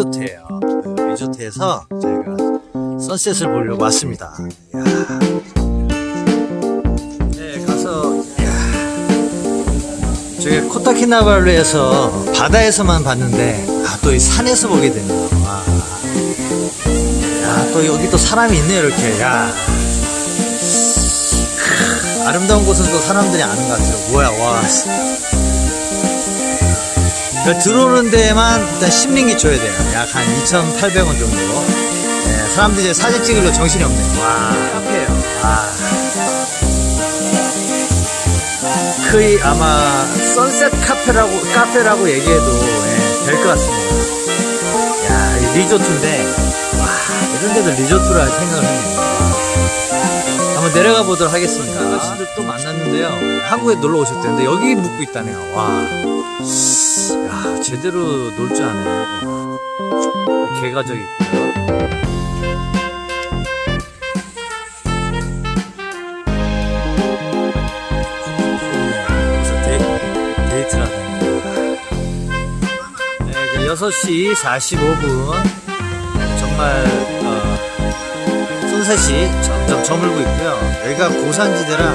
리조트예요. 그 리조트에서 저희가 선셋을 보려고 왔습니다. 네, 이야. 저기 코타키나발루에서 바다에서만 봤는데 아, 또 이 산에서 보게 되네요. 와. 야, 또 여기 또 사람이 있네 이렇게. 야. 크, 아름다운 곳은 또 사람들이 아는 것 같아요. 뭐야, 와. 그러니까 들어오는 데만 일단 10링기 줘야 돼요. 약 한 2,800원 정도. 네, 사람들이 이제 사진 찍으려 정신이 없네요. 와, 카페예요. 와. 거의 아마 선셋 카페라고 카페라고 얘기해도 예, 될것 같습니다. 야, 이 리조트인데 와, 이런 데도 리조트라 생각을 했네요. 한번 내려가 보도록 하겠습니다. 아저씨들 또 만났는데요. 한국에 놀러 오셨대는데 여기 묵고 있다네요. 와. 야, 제대로 놀 줄 아네. 개가 저기 있고요. 그래서 데이, 데이트를 하답니다. 네, 이제 6시 45분. 정말, 어, 손셋이 점점 저물고 있고요. 여기가 고산지대라,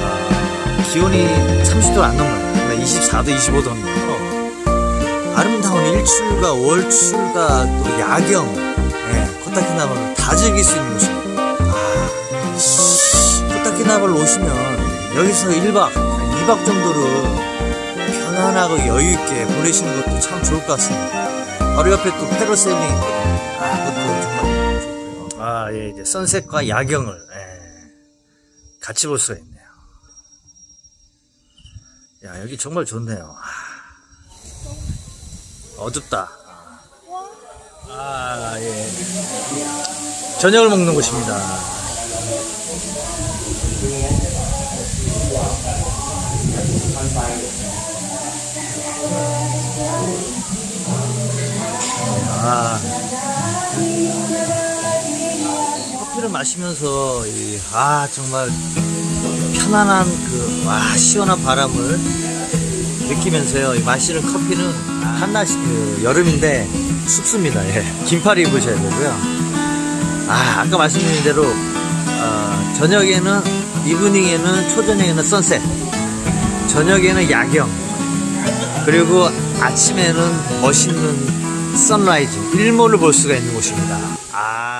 어, 기온이 30도 안 넘어요. 24도, 25도 넘고요. 아름다운 일출과 월출과 또 야경, 네, 코타키나발루 다 즐길 수 있는 곳입니다. 아, 코타키나발루 오시면 여기서 1박, 2박 정도를 편안하고 여유있게 보내시는 것도 참 좋을 것 같습니다. 바로 옆에 또 페로셀링 있거든요. 아, 그것도 정말. 아, 예, 이제 선셋과 야경을, 예, 같이 볼 수가 있네요. 야, 여기 정말 좋네요. 아, 어둡다. 아, 예. 저녁을 먹는 곳입니다. 아. 커피를 마시면서, 이, 아, 정말 편안한 그, 와, 시원한 바람을 느끼면서요. 이 마시는 커피는 한낮이 그 여름인데 춥습니다. 예. 긴팔 입으셔야 되고요. 아, 아까 말씀드린 대로, 어, 저녁에는, 이브닝에는, 초저녁에는 선셋, 저녁에는 야경, 그리고 아침에는 멋있는 선라이즈, 일몰을 볼 수가 있는 곳입니다. 아.